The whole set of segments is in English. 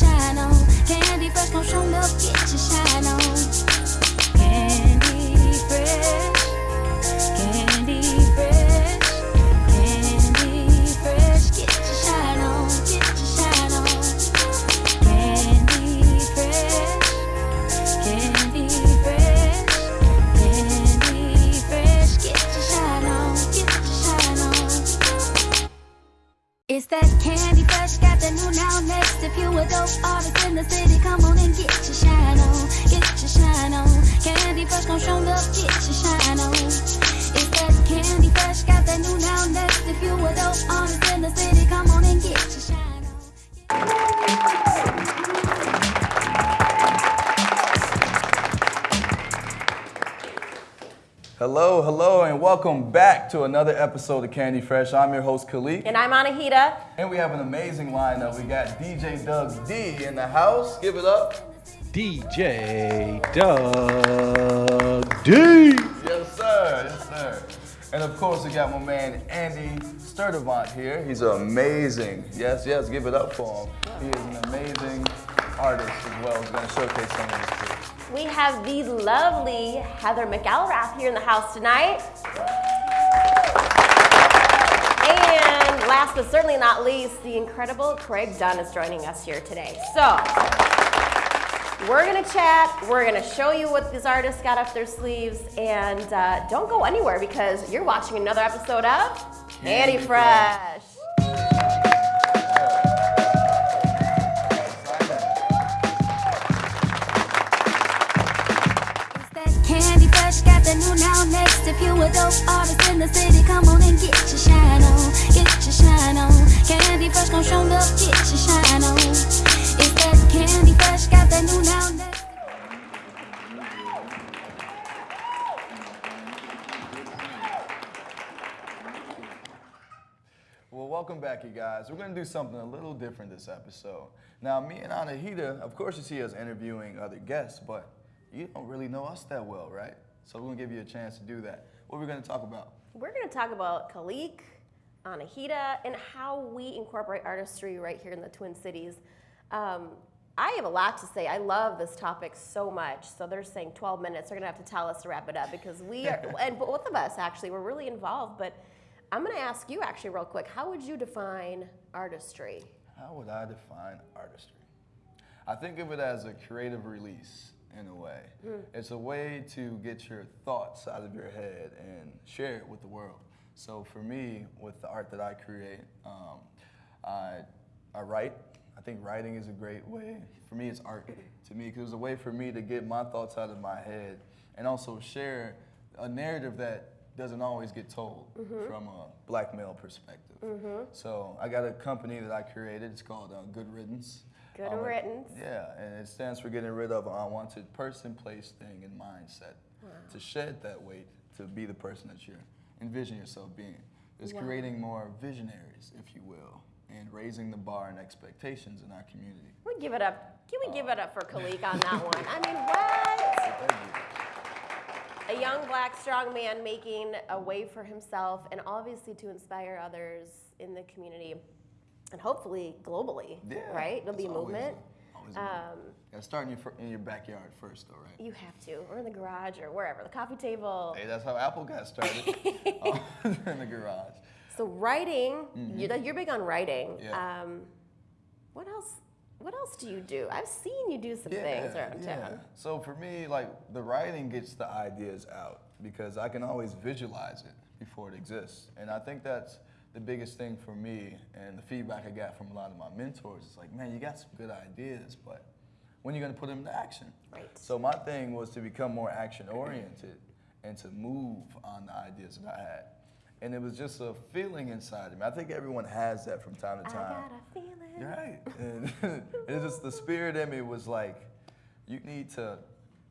Candy fresh, show up, get your shine on. Candy fresh, candy fresh, candy fresh, get your shine on, get your shine on. Candy fresh, candy fresh, candy fresh, get your shine on, get your shine on. It's that candy fresh, got the new now next. If you a dope artist in the city, come on and get your shine on, get your shine on. Candy fresh gon' show up, get your shine on. It's that candy fresh, got the new now next. If you a dope artist in the city, come Hello, hello, and welcome back to another episode of Candy Fresh. I'm your host, Khalique, And I'm Anahita. and we have an amazing lineup. We got DJ Doug D in the house. Give it up. DJ Doug D. Yes, sir. Yes, sir. And of course, we got my man Andy Sturdivant here. He's amazing. Yes, yes, give it up for him. He is an amazing artist as well. He's going to showcase some of his too. We have the lovely Heather McElrath here in the house tonight. And last but certainly not least, the incredible Craig Dunn is joining us here today. So, we're gonna chat, we're gonna show you what these artists got up their sleeves, and uh, don't go anywhere because you're watching another episode of Candy Fresh. If you a dope artist in the city, come on and get your shine on, get your shine on. Candy fresh gon' show up, get your shine on. It's that candy fresh, got the new now. Well, welcome back, you guys. We're going to do something a little different this episode. Now, me and Anahita, of course, you see us interviewing other guests, but you don't really know us that well, right? So we're going to give you a chance to do that. What are we going to talk about? We're going to talk about Khalique, Anahita, and how we incorporate artistry right here in the Twin Cities. Um, I have a lot to say. I love this topic so much. So they're saying 12 minutes. They're going to have to tell us to wrap it up because we are, and both of us actually, we're really involved. But I'm going to ask you actually real quick. How would you define artistry? How would I define artistry? I think of it as a creative release in a way. It's a way to get your thoughts out of your head and share it with the world. So for me, with the art that I create, um, I, I write. I think writing is a great way. For me, it's art to me because it's a way for me to get my thoughts out of my head and also share a narrative that doesn't always get told from a black male perspective. So I got a company that I created. It's called uh, Good Riddance. Good Um, riddance. Yeah, and it stands for getting rid of an unwanted person, place, thing, and mindset. To shed that weight, to be the person that you envision yourself being. It's creating more visionaries, if you will, and raising the bar and expectations in our community. We give it up. Can we give it up for Khalique on that one? I mean, what? You. A young black strong man making a way for himself and obviously to inspire others in the community and hopefully globally, Yeah, right? It'll be a always movement. always a movement. Um, Gotta start in your, in your backyard first, though, right? you have to, or in the garage or wherever, the coffee table. Hey, that's how Apple got started uh, in the garage. So writing, you're, you're big on writing. Yeah. Um, what else? What else do you do? I've seen you do some things around town. So for me, like the writing gets the ideas out because I can always visualize it before it exists. And I think that's the biggest thing for me and the feedback I got from a lot of my mentors. It's like, man, you got some good ideas, but when are you gonna put them into action? Right. So my thing was to become more action oriented and to move on the ideas that I had. And it was just a feeling inside of me. I think everyone has that from time to time. I got a feeling. Right. And it's just the spirit in me was like, you need to,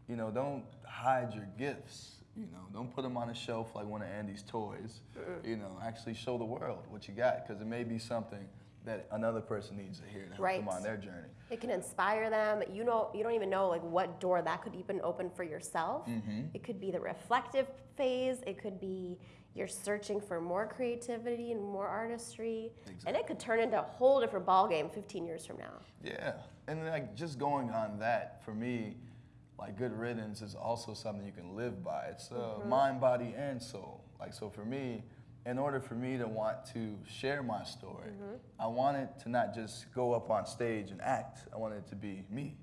you know, don't hide your gifts. You know, don't put them on a shelf like one of Andy's toys. You know, actually show the world what you got because it may be something that another person needs to hear to help Right. them on their journey. It can inspire them. You know, you don't even know like what door that could even open for yourself. Mm-hmm. It could be the reflective phase. It could be you're searching for more creativity and more artistry, exactly. and it could turn into a whole different ballgame 15 years from now. Yeah, and like just going on that for me, like good riddance is also something you can live by. It's uh, Mm-hmm. mind, body, and soul. Like so for me, in order for me to want to share my story, Mm-hmm. I want it to not just go up on stage and act. I want it to be me.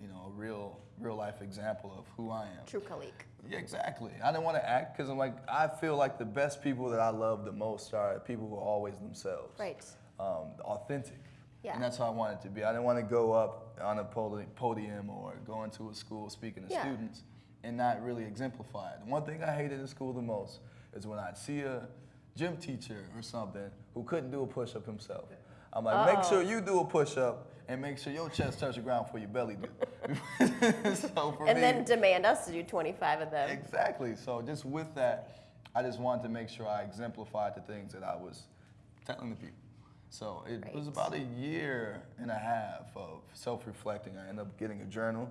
You know, a real, real life example of who I am. True Khalique. Yeah, exactly. I didn't want to act because I'm like, I feel like the best people that I love the most are people who are always themselves. Right. Um, authentic. Yeah. And that's how I want it to be. I didn't want to go up on a podium or going to a school speaking to Yeah. students and not really exemplify it. The one thing I hated in school the most is when I'd see a gym teacher or something who couldn't do a push up himself. I'm like, make sure you do a push up and make sure your chest touch the ground before your belly do. so for And me, then demand us to do 25 of them. Exactly. So just with that, I just wanted to make sure I exemplified the things that I was telling the people. So it was about a year and a half of self-reflecting. I ended up getting a journal,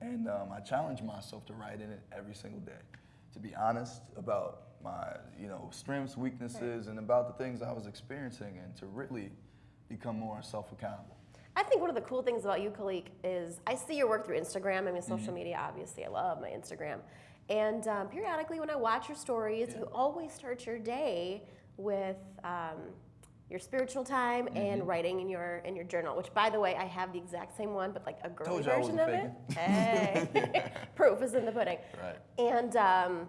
and um, I challenged myself to write in it every single day, to be honest about my, you know, strengths, weaknesses, and about the things I was experiencing, and to really become more self-accountable. I think one of the cool things about you, Khalique, is I see your work through Instagram. I mean, social media, obviously. I love my Instagram. And um, periodically, when I watch your stories, you always start your day with um, your spiritual time and writing in your in your journal. Which, by the way, I have the exact same one, but like a girly Told you I version of it. Hey, proof is in the pudding. Right. And um,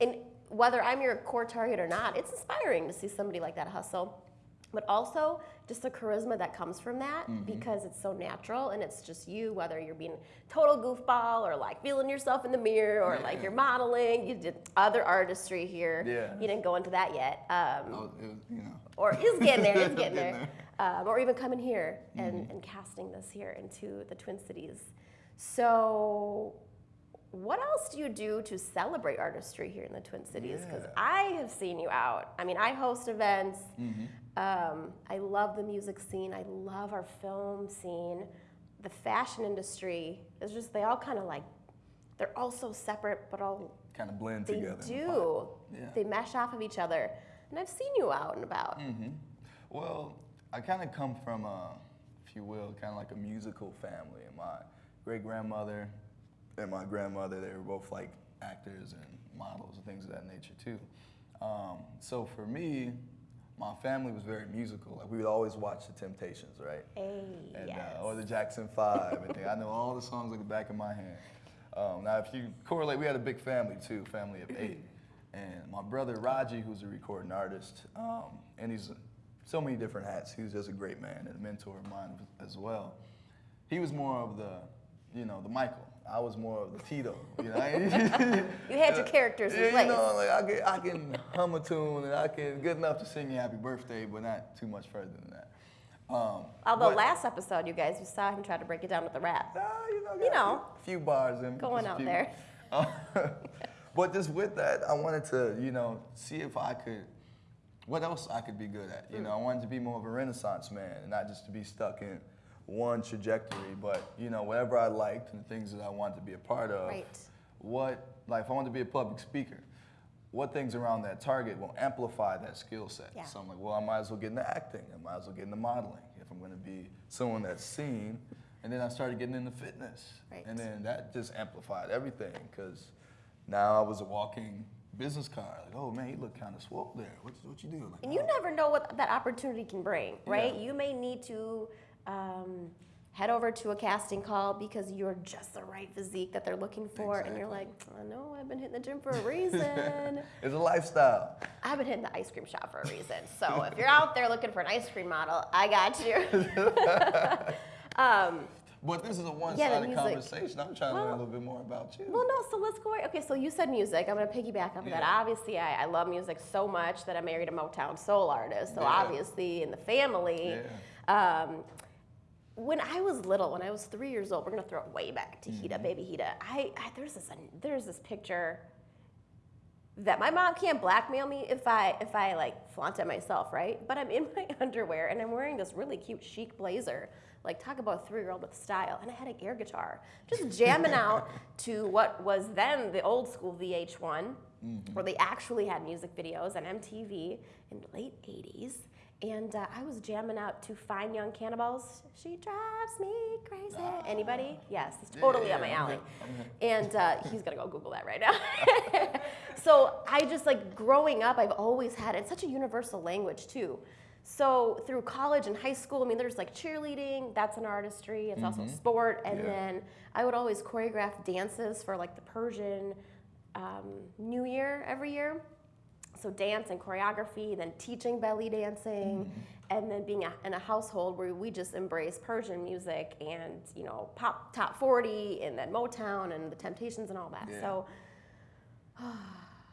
and whether I'm your core target or not, it's inspiring to see somebody like that hustle. But also just the charisma that comes from that because it's so natural and it's just you, whether you're being total goofball or like feeling yourself in the mirror or like you're modeling. You did other artistry here. Yeah. You didn't go into that yet. Um, it was, you know, or is getting there, is Getting there. Um, or even coming here and, and casting this here into the Twin Cities. So, what else do you do to celebrate artistry here in the Twin Cities? Because Yeah. I have seen you out. I mean, I host events. Um, I love the music scene. I love our film scene. The fashion industry is just, they all kind of like, they're all so separate, but all kind of blend they together. in the do. Yeah. They mesh off of each other. And I've seen you out and about. Mm-hmm. Well, I kind of come from a, if you will, kind of like a musical family. My great grandmother and my grandmother, they were both like actors and models and things of that nature too. Um, so for me, my family was very musical. Like we would always watch The Temptations, right? Hey, and, yes. uh, or the Jackson Five and. I know all the songs like the back of my hand. Um, now, if you correlate, we had a big family too, family of eight, and my brother Raji, who's a recording artist, um, and he's so many different hats. He was just a great man and a mentor of mine as well. He was more of the, you know, the Michael. I was more of the Tito. You know, You had your characters in yeah, place. You know, like I can, I can hum a tune and I can good enough to sing you happy birthday, but not too much further than that. Um, Although but- last episode, you guys, you saw him try to break it down with the rap. Nah, you know, You know, a few bars and going out few. there. Uh, but just with that, I wanted to, you know, see if I could, what else I could be good at. You know, I wanted to be more of a renaissance man and not just to be stuck in one trajectory, but, you know, whatever I liked and the things that I wanted to be a part of. Right. What, like, if I wanted to be a public speaker, what things around that target will amplify that skill set? Yeah. So I'm like, well, I might as well get into acting. I might as well get into modeling if I'm going to be someone that's seen. And then I started getting into fitness. Right. And then that just amplified everything because now I was a walking business card. Like, oh man, you look kind of swole there. What, what you do? Like, And you "Oh." never know what that opportunity can bring, right? Yeah. You may need to um, head over to a casting call because you're just the right physique that they're looking for, and you're like, I know I've been hitting the gym for a reason. It's a lifestyle. I've been hitting the ice cream shop for a reason. So if you're out there looking for an ice cream model, I got you. um, But this is a one-sided music. conversation. I'm trying to learn a little bit more about you. Well, no, so let's go. Okay, so you said music. I'm going to piggyback off of that. Yeah. Obviously, I, I love music so much that I married a Motown soul artist. So Yeah. obviously, in the family. Um, when I was little, when I was three years old, we're gonna throw it way back to Mm-hmm. Hita, baby Hita. I, I there's this there's this picture that my mom can't blackmail me if I if I like flaunt it myself, right? But I'm in my underwear and I'm wearing this really cute chic blazer. Like talk about a three year old with style, and I had an air guitar, just jamming out to what was then the old school VH1 Mm-hmm. where they actually had music videos on MTV in the late 80s. And uh, I was jamming out to Fine Young Cannibals. She drives me crazy. Anybody? Yes, it's totally up my yeah, alley. okay, And uh, he's gonna go Google that right now. so I just like growing up, I've always had it's such a universal language too. So through college and high school, I mean, there's like cheerleading. That's an artistry. It's also a sport. And Mm-hmm. Yeah. then I would always choreograph dances for like the Persian um, New Year every year. So dance and choreography, then teaching belly dancing, mm-hmm. and then being a, in a household where we just embrace Persian music and you know pop top 40 and then Motown and the Temptations and all that. Yeah. So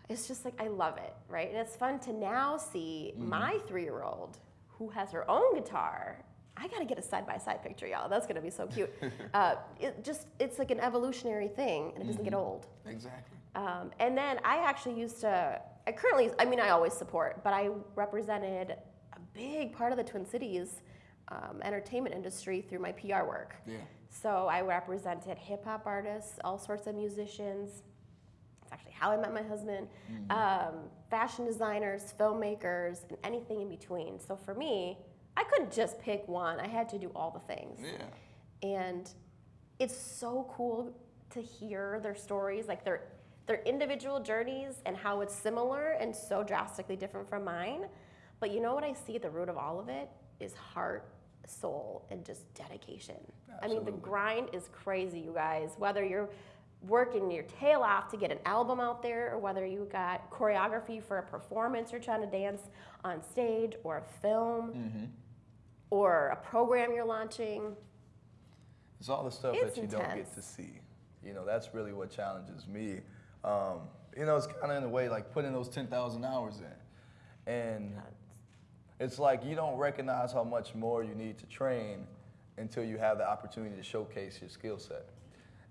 it's just like I love it, right? And it's fun to now see mm-hmm. my three-year-old who has her own guitar. I gotta get a side-by-side picture, y'all. That's gonna be so cute. uh, it just it's like an evolutionary thing, and it doesn't get mm-hmm. old. Exactly. Um, and then I actually used to, I currently, I mean, I always support, but I represented a big part of the Twin Cities um, entertainment industry through my PR work. Yeah. So I represented hip hop artists, all sorts of musicians. It's actually how I met my husband, um, fashion designers, filmmakers, and anything in between. So for me, I couldn't just pick one, I had to do all the things Yeah. and it's so cool to hear their stories like their their individual journeys and how it's similar and so drastically different from mine. But you know what i see at the root of all of it? Is heart soul and just dedication. I mean the grind is crazy you guys. Whether you're working your tail off to get an album out there or whether you got choreography for a performance you're trying to dance on stage or a film Mm-hmm. or a program you're launching. It's all the stuff It's that you don't get to see. You know, that's really what challenges me. Um, you know, it's kind of in a way like putting those 10,000 hours in. And it's like you don't recognize how much more you need to train until you have the opportunity to showcase your skill set.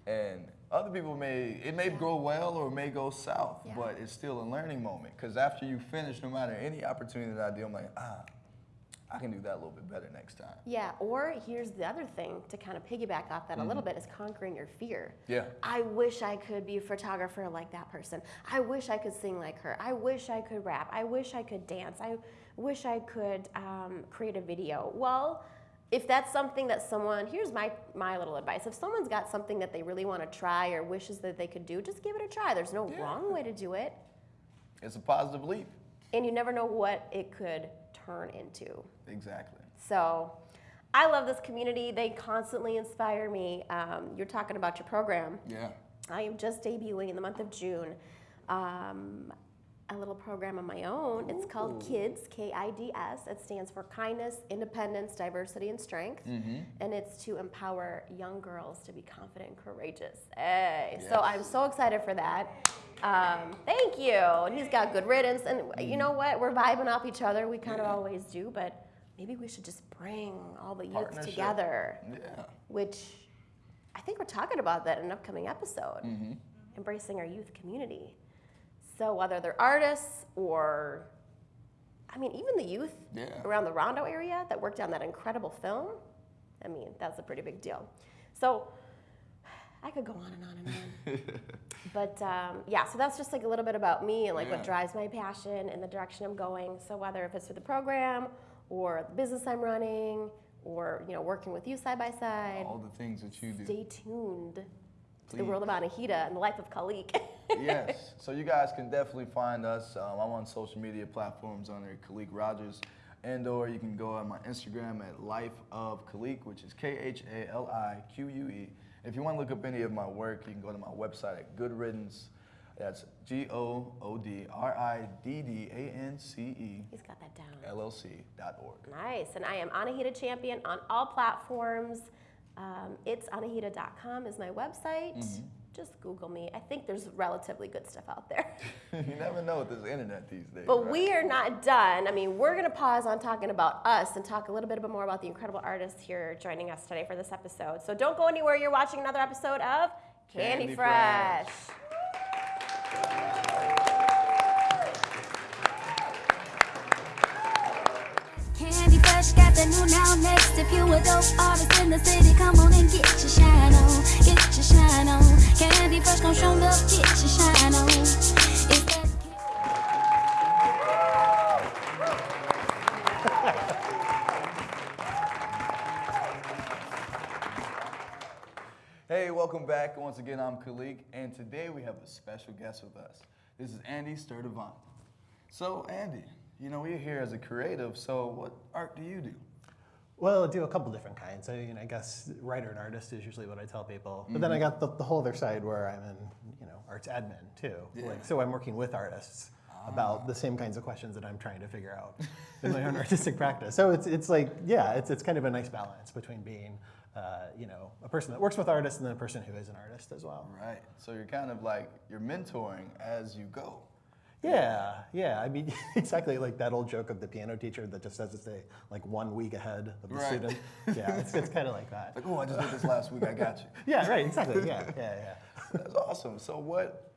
And other people may, it may go well or it may go south, Yeah. but it's still a learning moment. Because after you finish, no matter any opportunity that I do, I'm like, ah, I can do that a little bit better next time. Yeah, or here's the other thing to kind of piggyback off that a little bit is conquering your fear. Yeah. I wish I could be a photographer like that person. I wish I could sing like her. I wish I could rap. I wish I could dance. I wish I could um, create a video. Well, if that's something that someone, here's my, my little advice. If someone's got something that they really want to try or wishes that they could do, just give it a try. There's no Yeah. wrong way to do it. It's a positive leap. And you never know what it could turn into. Exactly. So I love this community. They constantly inspire me. Um, you're talking about your program. Yeah. I am just debuting in the month of June um, a little program of my own. It's called Ooh. KIDS, K I D S. It stands for Kindness, Independence, Diversity, and Strength. And it's to empower young girls to be confident and courageous. Hey. So I'm so excited for that. Um, thank you. And he's got good riddance. And you know what? We're vibing off each other. We kind of Yeah. always do. But maybe we should just bring all the youth together Yeah. which I think we're talking about that in an upcoming episode, Mm-hmm. embracing our youth community. So whether they're artists or, I mean, even the youth Yeah. around the Rondo area that worked on that incredible film, I mean, that's a pretty big deal. So I could go on and on and on. but um, yeah, so that's just like a little bit about me and like what drives my passion and the direction I'm going. So whether if it's through the program or the business I'm running or you know working with you side by side, All the things that you do. stay tuned to the world of Anahita and the life of Khalique. yes. So you guys can definitely find us. Um, I'm on social media platforms under Khalique Rogers. And or you can go on my Instagram at Life of Khalique, which is K-H-A-L-I-Q-U-E. If you want to look up any of my work, you can go to my website at Good Riddance. That's G-O-O-D-R-I-D-D-A-N-C-E He's got that down. LLC dot org. Nice. And I am Anahita Champion on all platforms. Um, it's anahita.com is my website. Mm-hmm. Just Google me. I think there's relatively good stuff out there. you never know with this internet these days. But right? we are not done. I mean, we're going to pause on talking about us and talk a little bit more about the incredible artists here joining us today for this episode. So don't go anywhere. You're watching another episode of Candy, Candy Fresh. Fresh. fresh, now next. If you a dope artist in the city, come on and get your shine on, get your shine on. Candy fresh, show up, get your shine on. Hey, welcome back. Once again, I'm Khalique, and today we have a special guest with us. This is Andy Sturdivant. So, Andy, you know, we're here as a creative, so what art do you do? Well, I do a couple different kinds. I, mean, I guess writer and artist is usually what I tell people. But then I got the, the whole other side where I'm in, you know, arts admin too. Yeah. Like, so I'm working with artists about the same kinds of questions that I'm trying to figure out in my own artistic practice. So it's, it's like, yeah, it's, it's kind of a nice balance between being, uh, you know, a person that works with artists and then a person who is an artist as well. Right. So you're kind of like you're mentoring as you go. Yeah, yeah. I mean, exactly like that old joke of the piano teacher that just has to stay like one week ahead of the Right. student. Yeah, it's, it's kind of like that. Like, oh, I just did this last week. I got you. Yeah, right, exactly. Yeah, yeah, yeah. That's awesome. So, what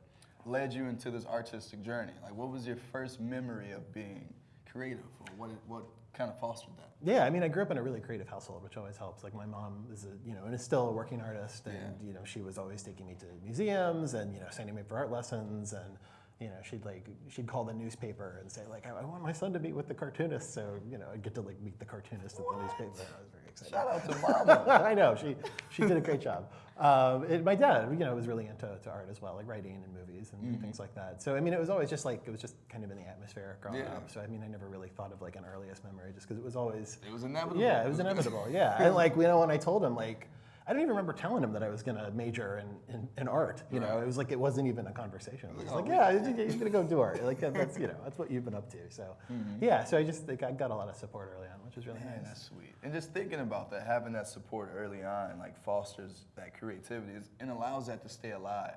led you into this artistic journey? Like, what was your first memory of being creative, or what what kind of fostered that? Yeah, I mean, I grew up in a really creative household, which always helps. Like my mom is a, you know, and is still a working artist, and Yeah. you know, she was always taking me to museums and you know, sending me for art lessons, and you know, she'd like she'd call the newspaper and say like, I, I want my son to meet with the cartoonist, so you know, I'd get to like meet the cartoonist at the newspaper. I was very excited. Shout out to mama. I know she she did a great job. Um, and my dad, you know, was really into to art as well, like writing and movies and things like that. So I mean, it was always just like it was just kind of in the atmosphere growing Yeah. up. So I mean, I never really thought of like an earliest memory, just because it was always It was inevitable. yeah, it was inevitable. Yeah, and like you know, when I told him like. I don't even remember telling him that I was going to major in, in, in art. You know, it was like it wasn't even a conversation. It was Oh, like, we- yeah, you're going to go do art. Like that's you know that's what you've been up to. So yeah, so I just like, I got a lot of support early on, which was really Man, nice. that's sweet. And just thinking about that, having that support early on, like fosters that creativity and allows that to stay alive.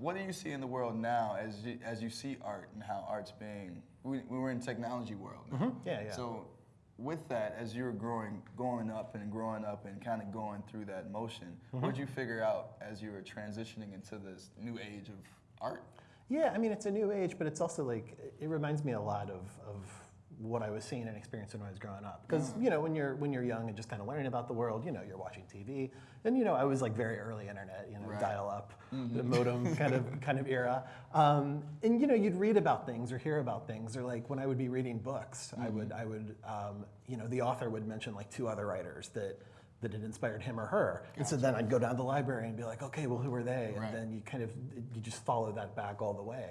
What do you see in the world now as you, as you see art and how art's being? We, we were in technology world. now. Mm-hmm. Yeah, yeah. So with that, as you were growing, going up and growing up and kind of going through that motion, Mm-hmm. what did you figure out as you were transitioning into this new age of art? Yeah, I mean, it's a new age, but it's also like, it reminds me a lot of, of what I was seeing and experiencing when I was growing up. Because, you know, when you're, when you're young and just kind of learning about the world, you know, you're watching TV. And, you know, I was like very early internet, you know, Right. dial up, the modem kind of, kind of era. Um, and, you know, you'd read about things or hear about things. Or like when I would be reading books, I would, I would, um, you know, the author would mention like two other writers that, that had inspired him or her. And so then I'd go down to the library and be like, okay, well, who are they? And then you kind of you just follow that back all the way.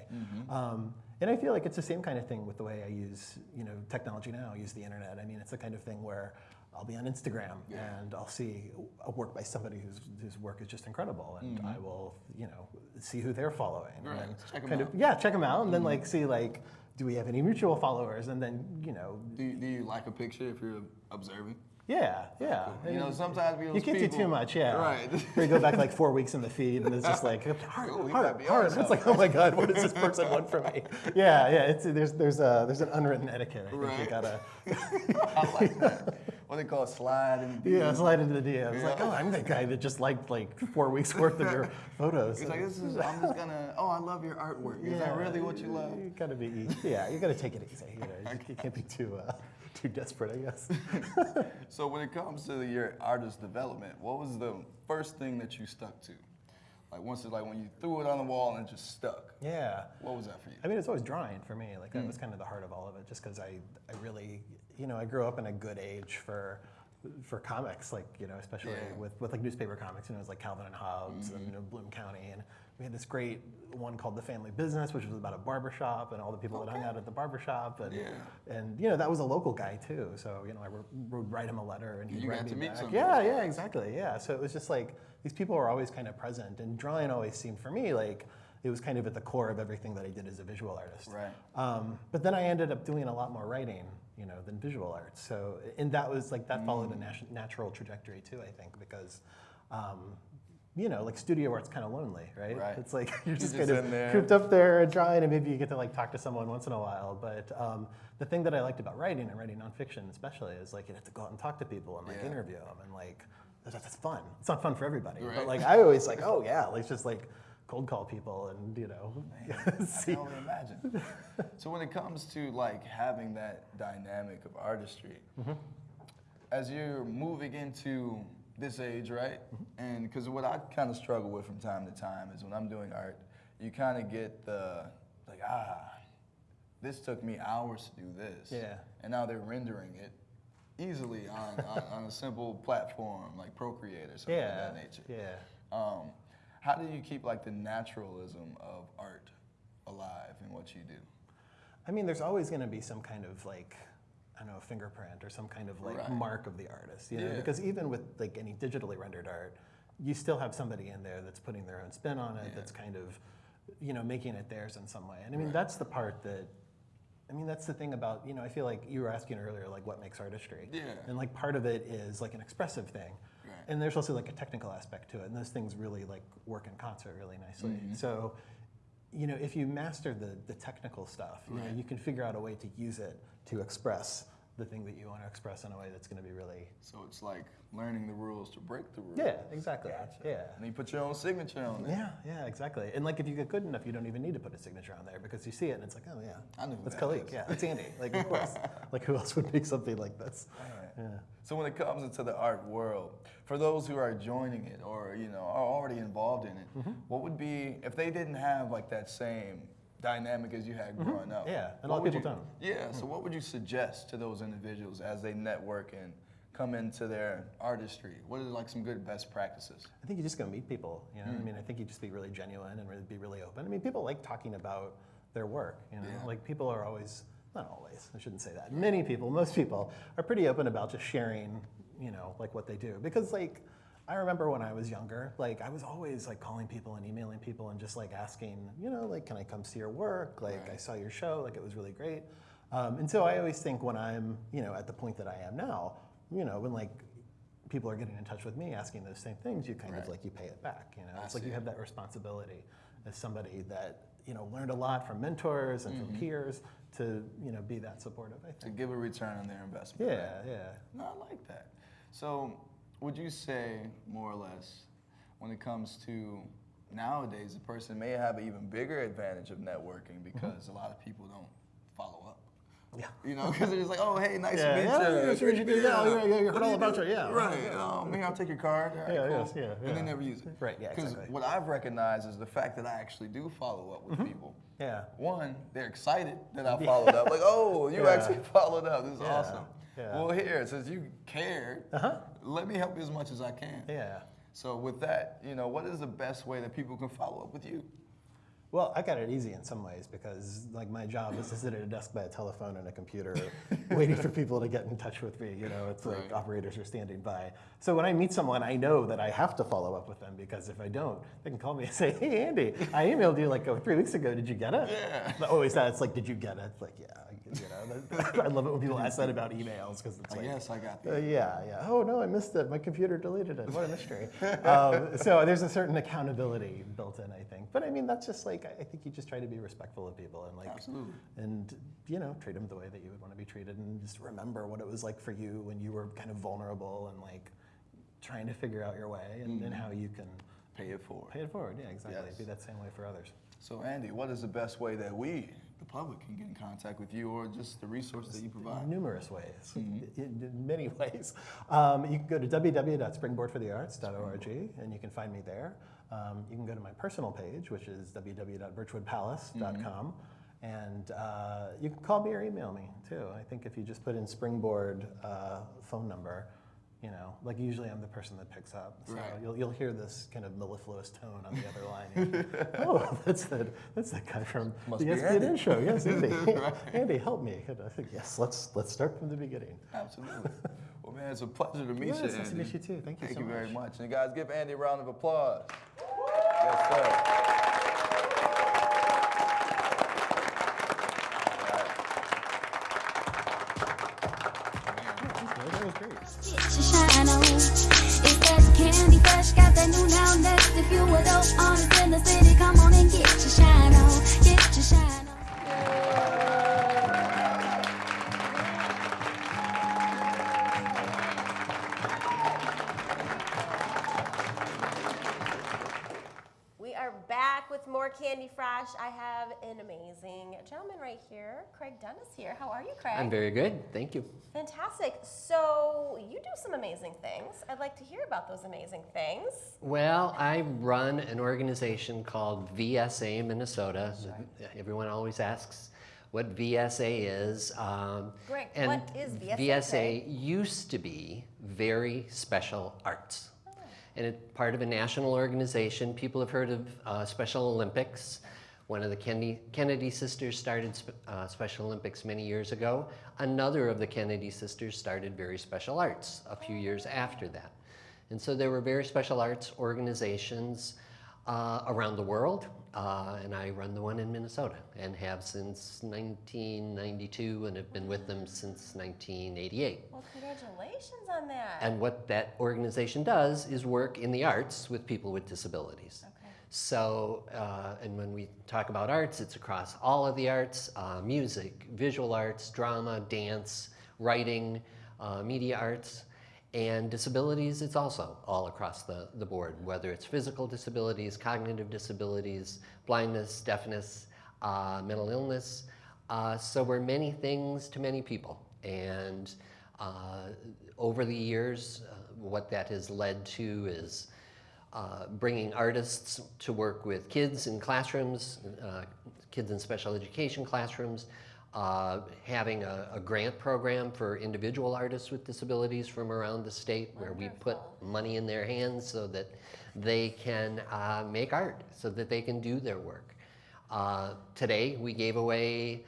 Um, and I feel like it's the same kind of thing with the way I use you know technology now. I use the internet. I mean, it's the kind of thing where I'll be on Instagram and I'll see a work by somebody whose whose work is just incredible, and mm-hmm. I will you know see who they're following. Right. And Check kind out. Of, yeah, check them out, and then mm-hmm. like see like. Do we have any mutual followers? And then, you know, Do you, do you like a picture if you're observing? Yeah, yeah. You know, sometimes we you can't do too much, yeah. Right. You go back like four weeks in the feed, and it's just like heart, Oh, we heart, gotta be on heart. It's like, oh my god, what does this person want from me? Yeah, yeah. It's there's there's a there's an unwritten etiquette. I think you Right. gotta I like that. what they call a slide and yeah slide into the DM. It's like, oh, I'm the guy that just liked like four weeks worth of your photos. It's like this is. I'm just gonna. Oh, I love your artwork. Is that Yeah, really what you love? You gotta be yeah. You gotta take it easy. You know, you, you can't be too uh, too desperate, I guess. So when it comes to your artist development, what was the first thing that you stuck to? Like once it's like when you threw it on the wall and it just stuck. Yeah. What was that for you? I mean, it's always drawing for me. Like Hmm. that was kind of the heart of all of it, just because I, I really, you know, I grew up in a good age for, for comics, like you know, especially Yeah. With, with like newspaper comics. You know, it was like Calvin and Hobbes and you know, Bloom County, and we had this great one called The Family Business, which was about a barbershop and all the people that hung out at the barbershop, and Yeah. and you know, that was a local guy too. So you know, I would, write him a letter, and he'd You write me back. Yeah, yeah, exactly. Yeah. So it was just like these people were always kind of present, and drawing always seemed for me like it was kind of at the core of everything that I did as a visual artist. Right. Um, but then I ended up doing a lot more writing, you know, than visual arts. So, and that was like that followed a nat- natural trajectory too, I think, because. Um, you know, like studio art's kind of lonely, right? Right. It's like you're just, just kind of cooped up there drawing, and maybe you get to like talk to someone once in a while. But um, the thing that I liked about writing and writing nonfiction, especially, is like you have to go out and talk to people and like Yeah. interview them, and like that's fun. It's not fun for everybody, Right. but like I always like, oh yeah, let's just like cold call people and you know I see. can only imagine. so when it comes to like having that dynamic of artistry, Mm-hmm. as you're moving into this age, right? Mm-hmm. And because what I kind of struggle with from time to time is when I'm doing art, you kind of get the like ah, this took me hours to do this. Yeah. And now they're rendering it easily on, on, on a simple platform like Procreate or something Yeah, of that nature. yeah. Um, how do you keep like the naturalism of art alive in what you do? I mean, there's always going to be some kind of like, I don't know, a fingerprint or some kind of like Right. mark of the artist, you know? Yeah. Because even with like any digitally rendered art, you still have somebody in there that's putting their own spin on it, Yeah. that's kind of, you know, making it theirs in some way. And I mean, Right. that's the part that, I mean, that's the thing about, you know, I feel like you were asking earlier, like what makes artistry? Yeah. And like part of it is like an expressive thing. Right. And there's also like a technical aspect to it, and those things really like work in concert really nicely. Mm-hmm. So, you know, if you master the, the technical stuff, you know, Right. you can figure out a way to use it to express the thing that you want to express in a way that's going to be really. So it's like learning the rules to break the rules. Yeah, exactly. Gotcha. Yeah. And you put your own signature on it. Yeah, yeah, exactly. And like if you get good enough, you don't even need to put a signature on there because you see it and it's like, oh yeah, I who that's that Khalique. is. Yeah, that's Andy. Like of course. like who else would make something like this? Yeah. So when it comes into the art world, for those who are joining it or you know are already involved in it, Mm-hmm. what would be if they didn't have like that same dynamic as you had growing up? Mm-hmm. Yeah, and a lot of people you- don't. Yeah. So what would you suggest to those individuals as they network and come into their artistry? What are like some good best practices? I think you're just go meet people. You know, I mean, I think you just be really genuine and really be really open. I mean, people like talking about their work. You know, Yeah. like people are always not always. I shouldn't say that. Many people, most people, are pretty open about just sharing. You know, like what they do because like. I remember when I was younger, like I was always like calling people and emailing people and just like asking, you know, like, can I come see your work? Like, I saw your show, like it was really great. Um, and so I always think when I'm, you know, at the point that I am now, you know, when like people are getting in touch with me asking those same things, you kind Right. of like you pay it back. You know, I it's like you have that responsibility as somebody that you know learned a lot from mentors and Mm-hmm. from peers to you know be that supportive. I think To give a return on their investment. Yeah, right? yeah. No, I like that. So, would you say, more or less, when it comes to nowadays, a person may have an even bigger advantage of networking because a lot of people don't follow up. Yeah. You know, because they're just like, oh, hey, nice Yeah, to meet yeah, you. yeah, sure, you do. Yeah, yeah, yeah, you heard all about you, yeah. Right. Um, here, I'll take your card. Right, Yeah, cool. yes, yeah, And they never use it. Right, yeah, Because exactly. what I've recognized is the fact that I actually do follow up with people. Yeah. One, they're excited that I followed up. Like, oh, you Yeah. actually followed up. This is Yeah, awesome. Yeah. Well, here, since you cared, Uh-huh. let me help you as much as I can. Yeah. So with that, you know, what is the best way that people can follow up with you? Well, I got it easy in some ways because like my job is to sit at a desk by a telephone and a computer waiting for people to get in touch with me. You know, it's like operators are standing by. So when I meet someone, I know that I have to follow up with them because if I don't, they can call me and say, hey, Andy, I emailed you like oh, three weeks ago. Did you get it? Yeah. But always that, it's like, did you get it? It's like, yeah. I- You know, I love it when people ask that about emails because it's Like, yes, I got uh, that. yeah, yeah. Oh no, I missed it. My computer deleted it. What a mystery. um, so there's a certain accountability built in, I think. But I mean, that's just like I think you just try to be respectful of people and like, Absolutely. and you know, treat them the way that you would want to be treated, and just remember what it was like for you when you were kind of vulnerable and like trying to figure out your way and, and how you can Pay it forward. pay it forward. Yeah, exactly. Yes. Be that same way for others. So Andy, what is the best way that we, the public, can get in contact with you or just the resources that you provide? Numerous ways, Mm-hmm. in, in many ways. Um, you can go to www.springboardforthearts.org and you can find me there. Um, you can go to my personal page, which is www.birchwoodpalace.com. And uh, you can call me or email me too. I think if you just put in Springboard uh, phone number, you know, like usually I'm the person that picks up. So Right. you'll, you'll hear this kind of mellifluous tone on the other line. oh, that's that, that's that guy from Must the be SPN Andy. show. Yes, Andy. Right. Andy, help me. And I think, yes, let's, let's start from the beginning. Absolutely. Well, man, it's a pleasure to meet Yes, you, nice to meet you too. Thank you Thank so you very much. much. And guys, give Andy a round of applause. Yes, sir. Great. Candy Fresh. I have an amazing gentleman right here, Craig Dennis here. How are you, Craig? I'm very good, thank you. Fantastic. So you do some amazing things. I'd like to hear about those amazing things. Well, I run an organization called VSA Minnesota. Everyone always asks what VSA is. Um, Greg, and what is VSA, VSA used to be Very Special Arts. And part of a national organization. People have heard of uh, Special Olympics. One of the Kennedy, Kennedy sisters started uh, Special Olympics many years ago. Another of the Kennedy sisters started Very Special Arts a few years after that. And so there were very special arts organizations uh, around the world, uh, and I run the one in Minnesota and have since 1992 and have been with them since 1988. Well, congratulations on that. And what that organization does is work in the arts with people with disabilities. Okay. So, uh, and when we talk about arts, it's across all of the arts uh, music, visual arts, drama, dance, writing, uh, media arts. And disabilities, it's also all across the, the board, whether it's physical disabilities, cognitive disabilities, blindness, deafness, uh, mental illness. Uh, so we're many things to many people. And uh, over the years, uh, what that has led to is uh, bringing artists to work with kids in classrooms, uh, kids in special education classrooms, uh, having a, a grant program for individual artists with disabilities from around the state where we put money in their hands so that they can uh, make art, so that they can do their work. Uh, today, we gave away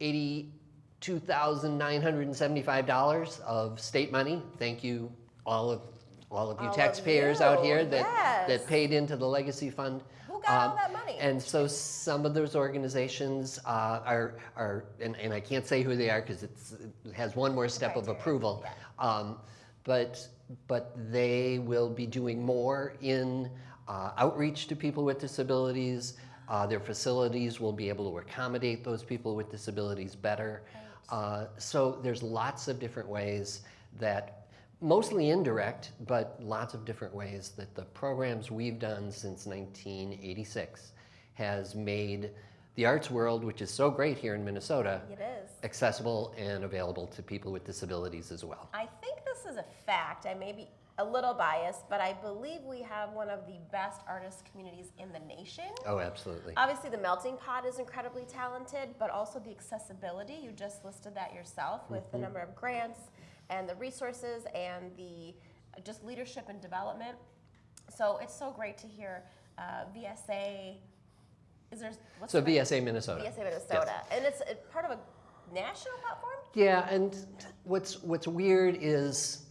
$82,975 of state money. Thank you, all of, all of you All of taxpayers out here that, yes. that paid into the legacy fund. Who got all Um, that money? And so some of those organizations uh, are, are and, and I can't say who they are because it has one more step of approval. Um, but, but they will be doing more in uh, outreach to people with disabilities. Uh, their facilities will be able to accommodate those people with disabilities better. Uh, so there's lots of different ways that mostly indirect, but lots of different ways that the programs we've done since 1986 has made the arts world, which is so great here in Minnesota, It is. accessible and available to people with disabilities as well. I think this is a fact. I may be a little biased, but I believe we have one of the best artist communities in the nation. Oh, absolutely. Obviously, the melting pot is incredibly talented, but also the accessibility. You just listed that yourself with Mm-hmm. the number of grants and the resources and the just leadership and development. So it's so great to hear uh, VSA. Is there what's So the? VSA Minnesota. VSA Minnesota, and it's part of a national platform. Yeah, and what's what's weird is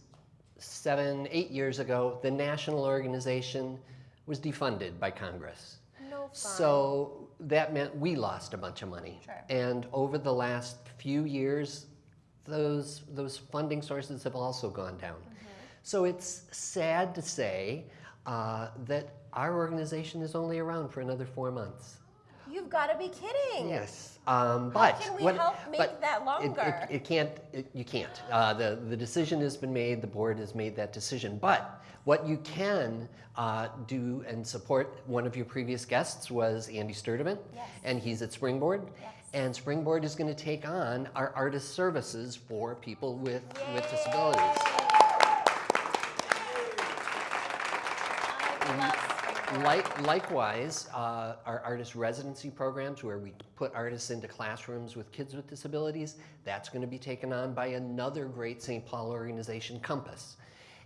seven, eight years ago, the national organization was defunded by Congress. No fun. So that meant we lost a bunch of money. Sure. And over the last few years, those those funding sources have also gone down. So it's sad to say uh, that our organization is only around for another four months. You've got to be kidding. Yes, um, but can we what- help make that it- it- longer? It, can't. It, you can't. Uh, the the decision has been made. The board has made that decision. But what you can uh, do and support. One of your previous guests was Andy Sturdivant, Yes. and he's at Springboard. Yes. And Springboard is going to take on our artist services for people with with disabilities. I love Springboard. Like, likewise, uh, our artist residency programs where we put artists into classrooms with kids with disabilities, that's going to be taken on by another great St. Paul organization, Compass.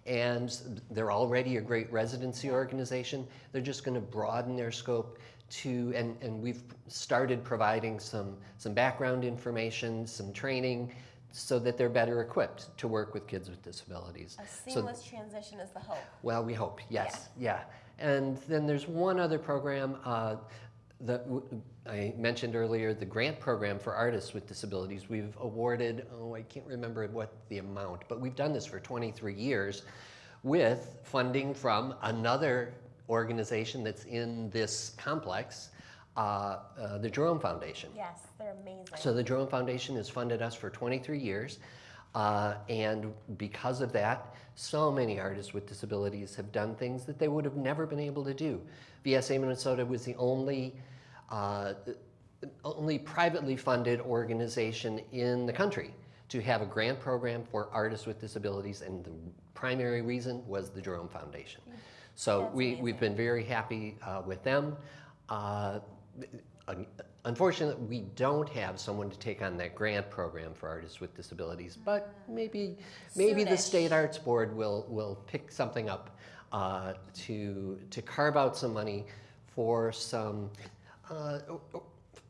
And they're already a great residency organization. They're just going to broaden their scope to, and, and we've started providing some, some background information, some training, so that they're better equipped to work with kids with disabilities. A So- seamless transition is the hope. well, we hope, yes, yeah. And then there's one other program uh, that w- I mentioned earlier, the grant program for artists with disabilities. We've awarded, oh, I can't remember what the amount, but we've done this for 23 years with funding from another organization that's in this complex, uh, uh, the Jerome Foundation. Yes, they're amazing. So the Jerome Foundation has funded us for 23 years. Uh, and because of that, so many artists with disabilities have done things that they would have never been able to do. VSA Minnesota was the only, uh, only privately funded organization in the country to have a grant program for artists with disabilities, and the primary reason was the Jerome Foundation. So That's we, we've been very happy uh, with them. Uh, Unfortunately, we don't have someone to take on that grant program for artists with disabilities, but maybe, maybe the State Arts Board will, will pick something up uh, to, to carve out some money for some, uh,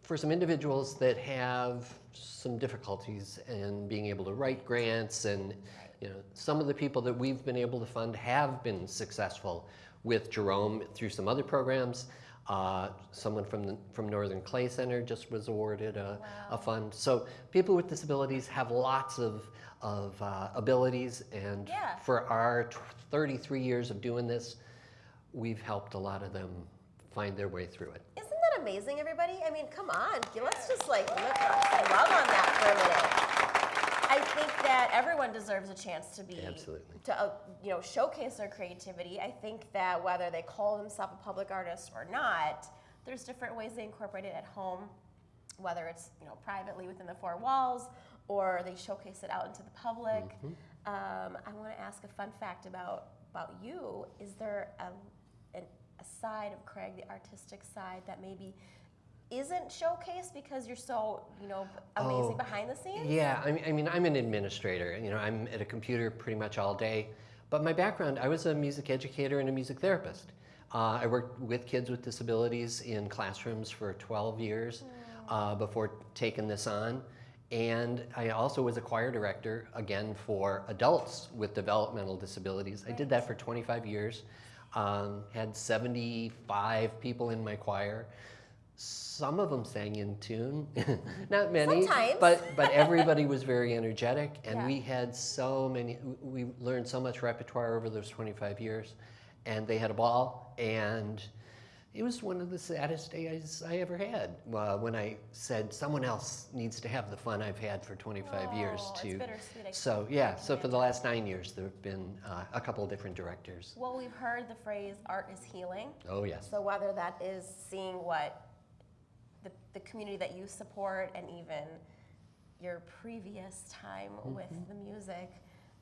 for some individuals that have some difficulties in being able to write grants and you know, some of the people that we've been able to fund have been successful with Jerome through some other programs. Uh, someone from the, from Northern Clay Center just was awarded a, a fund. So people with disabilities have lots of, of uh, abilities, and Yeah. for our tw- 33 years of doing this, we've helped a lot of them find their way through it. Isn't that amazing, everybody? I mean, come on. Let's just like look, love on that for a minute. I think that everyone deserves a chance to be Absolutely. to uh, you know showcase their creativity. I think that whether they call themselves a public artist or not, there's different ways they incorporate it at home, whether it's you know privately within the four walls or they showcase it out into the public. Um, I want to ask a fun fact about about you. Is there a, an, a side of Craig, the artistic side, that maybe isn't showcased because you're so you know amazing Oh, behind the scenes? Yeah, I mean, I mean, I'm an administrator. You know, I'm at a computer pretty much all day. But my background, I was a music educator and a music therapist. Uh, I worked with kids with disabilities in classrooms for 12 years uh, before taking this on. And I also was a choir director, again, for adults with developmental disabilities. I did that for 25 years. Um, had 75 people in my choir. Some of them sang in tune, not many, Sometimes. but but everybody was very energetic, and Yeah. we had so many. We learned so much repertoire over those 25 years, and they had a ball. And it was one of the saddest days I ever had uh, when I said someone else needs to have the fun I've had for 25 years Oh, too. So yeah, so for the last nine years, there have been uh, a couple of different directors. Well, we've heard the phrase "art is healing." Oh yes. So whether that is seeing what the, the community that you support and even your previous time with the music,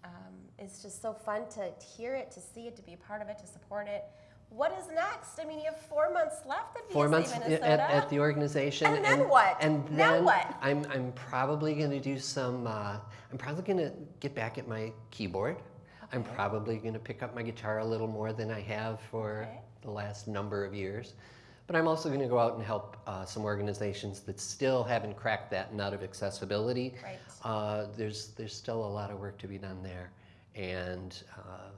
um, it's just so fun to hear it, to see it, to be a part of it, to support it. What is next? I mean, you have four months left at Four months Minnesota. at, at the organization. And then what? And Now then what? I'm, I'm probably going to do some, uh, I'm probably going to get back at my keyboard. I'm probably going to pick up my guitar a little more than I have for Okay. the last number of years. But I'm also going to go out and help uh, some organizations that still haven't cracked that nut of accessibility. Right. Uh, there's, there's still a lot of work to be done there. And uh,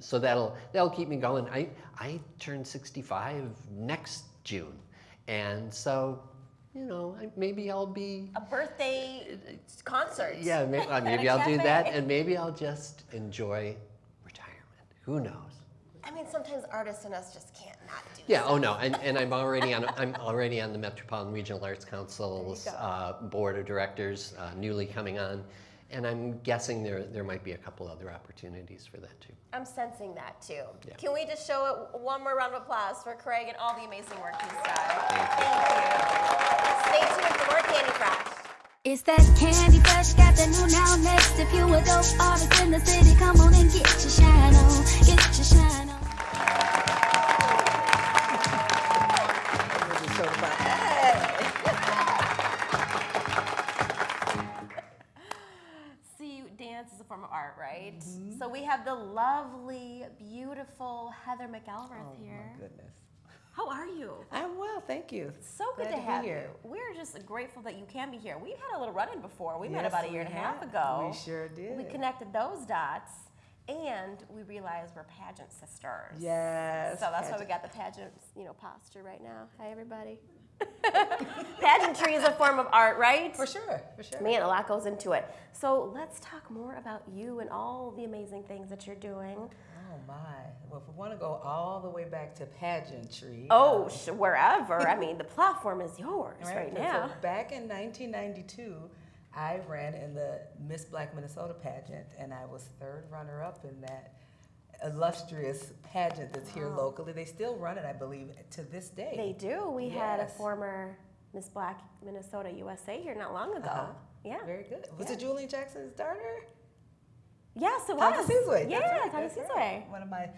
so that'll, that'll keep me going. I, I turn 65 next June. And so, you know, maybe I'll be, a birthday concert. yeah, uh, a maybe I'll do that. And maybe I'll just enjoy retirement. Who knows? I mean, sometimes artists and us just can't not do. Yeah. Oh no. And, and I'm already on. I'm already on the Metropolitan Regional Arts Council's uh, board of directors, uh, newly coming on, and I'm guessing there there might be a couple other opportunities for that too. I'm sensing that too. Yeah. Can we just show it one more round of applause for Craig and all the amazing work he's done? Thank you. Thank you. Stay tuned for more Candy Fresh. It's that candy fresh, got the new now next. If you a dope artist in the city, come on and get your shine on, get your shine on. Have the lovely, beautiful Heather McElrath Oh here. my goodness. How are you? I'm well, thank you. So good Glad to be have here. you. We're just grateful that you can be here. We've had a little run-in before. We met about a year and a half ago. We sure did. We connected those dots, and we realized we're pageant sisters. Yes. So that's why we got the pageant, you know, posture right now. Hi, everybody. Pageantry is a form of art, right? For sure, for sure. Man, a lot goes into it. So let's talk more about you and all the amazing things that you're doing. Oh my. Well, if we want to go all the way back to pageantry. Oh, um, sh- wherever. I mean, the platform is yours right, so now. back in 1992, I ran in the Miss Black Minnesota pageant, and I was third runner-up in that illustrious pageant that's here locally. They still run it, I believe, to this day. They do. We had a former Miss Black Minnesota USA here not long ago. Uh-huh. Yeah. Very good. Was Yeah. it Julian Jackson's daughter? Yes, it was. Sizwe. Yeah, right, that's right. One of my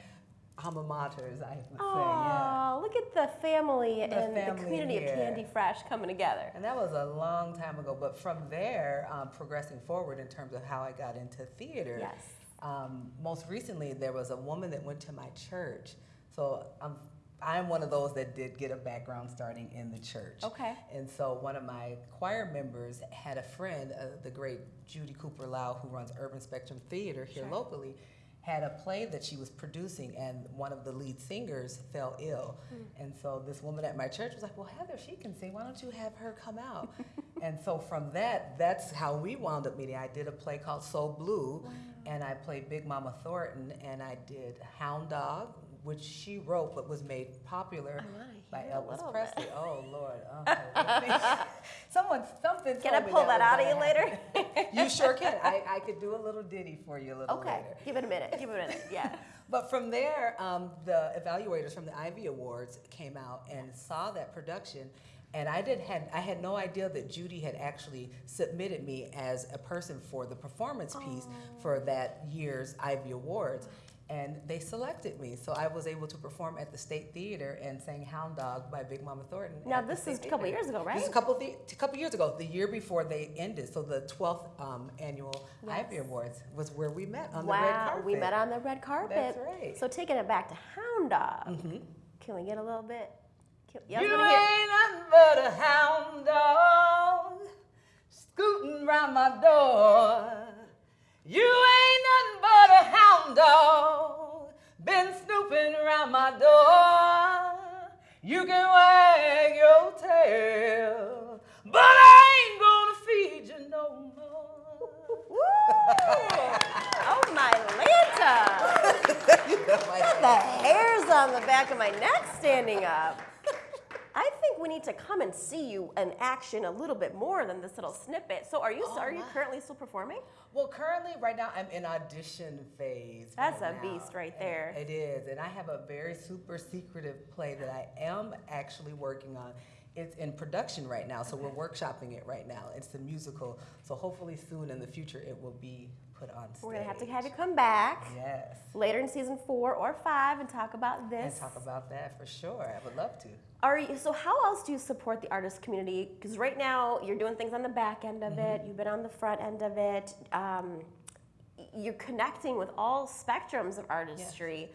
alma maters, I would say. Yeah. Oh, look at the family and the family community of. Candy Fresh coming together. And that was a long time ago. But from there, um, progressing forward in terms of how I got into theater, Yes. Um, most recently, there was a woman that went to my church. So I'm, I'm one of those that did get a background starting in the church. Okay. And so one of my choir members had a friend, uh, the great Judy Cooper Lau, who runs Urban Spectrum Theater here locally, had a play that she was producing, and one of the lead singers fell ill. And so this woman at my church was like, "Well, Heather, she can sing. Why don't you have her come out?" and so from that, that's how we wound up meeting. I did a play called So Blue, and I played Big Mama Thornton, and I did Hound Dog, which she wrote but was made popular by Elvis Presley. Oh Lord. Okay. Someone something. Can I pull that was out of you later? you sure can. I, I could do a little ditty for you a little Okay, later. give it a minute. Give it a minute. Yeah. But from there, um, the evaluators from the Ivey Awards came out and saw that production. And I did had I had no idea that Judy had actually submitted me as a person for the performance piece for that year's Ivey Awards. And they selected me, so I was able to perform at the State Theater and sang "Hound Dog" by Big Mama Thornton. Now, this is a couple years ago, right? This is a couple the, a couple years ago, the year before they ended. So the 12th um, annual Ivey Awards was where we met on the red carpet. wow, we met on the red carpet. That's right. So taking it back to Hound Dog. Can we get a little bit? You gonna er ain't nothing but a hound dog scooting round my door. You ain't nothing but a hound dog been snooping around my door. You can wag your tail, but I ain't gonna feed you no more. Oh my Lanta! the hairs on the back of my neck standing up. I think we need to come and see you in action a little bit more than this little snippet. So, are you oh, are you currently still performing? Well, currently, right now, I'm in audition phase. That's right a now. beast right And there. It is, and I have a very super secretive play that I am actually working on. It's in production right now, so we're workshopping it right now. It's a musical, so hopefully soon in the future it will be put on stage. We're gonna have to have you come back Yes, later in season four or five and talk about this. and talk about that for sure. I would love to. Are you, so how else do you support the artist community? Because right now you're doing things on the back end of it. You've been on the front end of it. Um, you're connecting with all spectrums of artistry. Yes.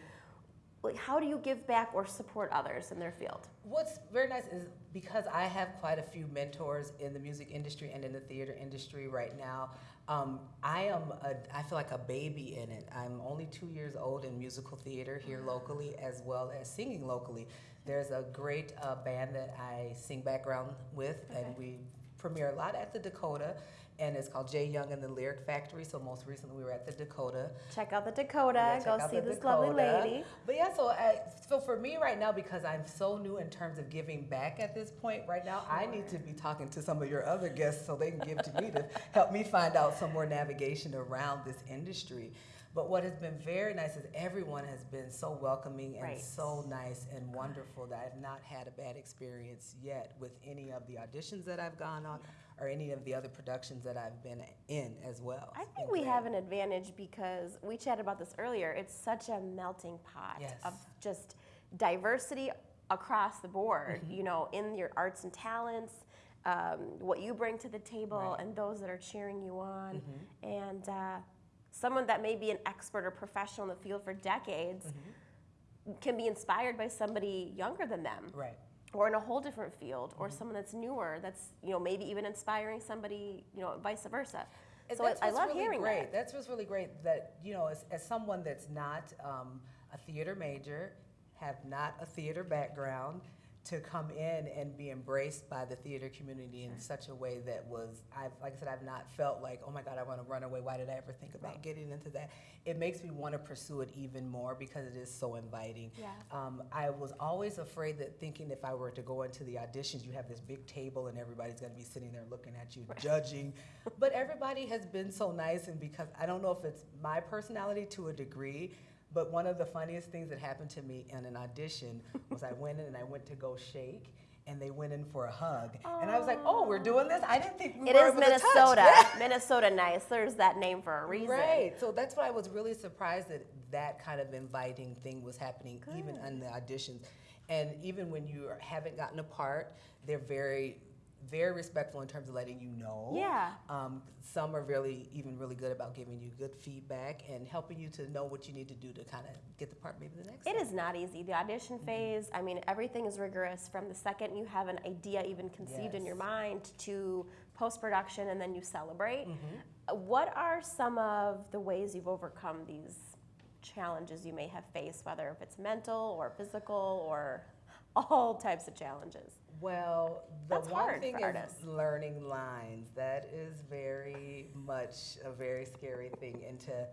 Like, how do you give back or support others in their field? What's very nice is because I have quite a few mentors in the music industry and in the theater industry right now. Um, I am a, I feel like a baby in it. I'm only two years old in musical theater here locally as well as singing locally. There's a great uh, band that I sing background with, and we premiere a lot at the Dakota. And it's called Jay Young and the Lyric Factory. So most recently we were at the Dakota. Check out the Dakota. Yeah, Go see this lovely lady. But yeah, so I, so for me right now, because I'm so new in terms of giving back at this point right now, I need to be talking to some of your other guests so they can give to me to help me find out some more navigation around this industry. But what has been very nice is everyone has been so welcoming and Right. so nice and wonderful that I've not had a bad experience yet with any of the auditions that I've gone on or any of the other productions that I've been in as well. I think we have an advantage because we chatted about this earlier. It's such a melting pot Yes. of just diversity across the board, Mm-hmm. you know, in your arts and talents, um, what you bring to the table, Right. And those that are cheering you on. And uh, someone that may be an expert or professional in the field for decades can be inspired by somebody younger than them. Right. Or in a whole different field Mm-hmm. or someone that's newer that's you know maybe even inspiring somebody you know vice versa And so I, that's I what's love really hearing great. that That's what's really great. That you know, as, as someone that's not um, a theater major, have not a theater background, to come in and be embraced by the theater community in such a way that was, I've, like I said, I've not felt like, oh my God, I want to run away. Why did I ever think about getting into that? It makes me want to pursue it even more because it is so inviting. Yeah. Um, I was always afraid that thinking if I were to go into the auditions, you have this big table and everybody's going to be sitting there looking at you, judging. But everybody has been so nice, and because I don't know if it's my personality to a degree, but one of the funniest things that happened to me in an audition was I went in and I went to go shake. And they went in for a hug, and I was like, "Oh, we're doing this! I didn't think we it were is able to touch." minnesota minnesota nice there's that name for a reason Right. So that's why I was really surprised that that kind of inviting thing was happening even in the auditions. And even when you haven't gotten a part, they're very very respectful in terms of letting you know. Yeah. Um, some are really even really good about giving you good feedback and helping you to know what you need to do to kind of get the part maybe the next. It time. is not easy. The audition phase, I mean, everything is rigorous from the second you have an idea even conceived in your mind to post production and then you celebrate. Mm-hmm. Uh, What are some of the ways you've overcome these challenges you may have faced, whether if it's mental or physical or all types of challenges? Well, the That's one thing is artists. learning lines. That is very much a very scary thing. And to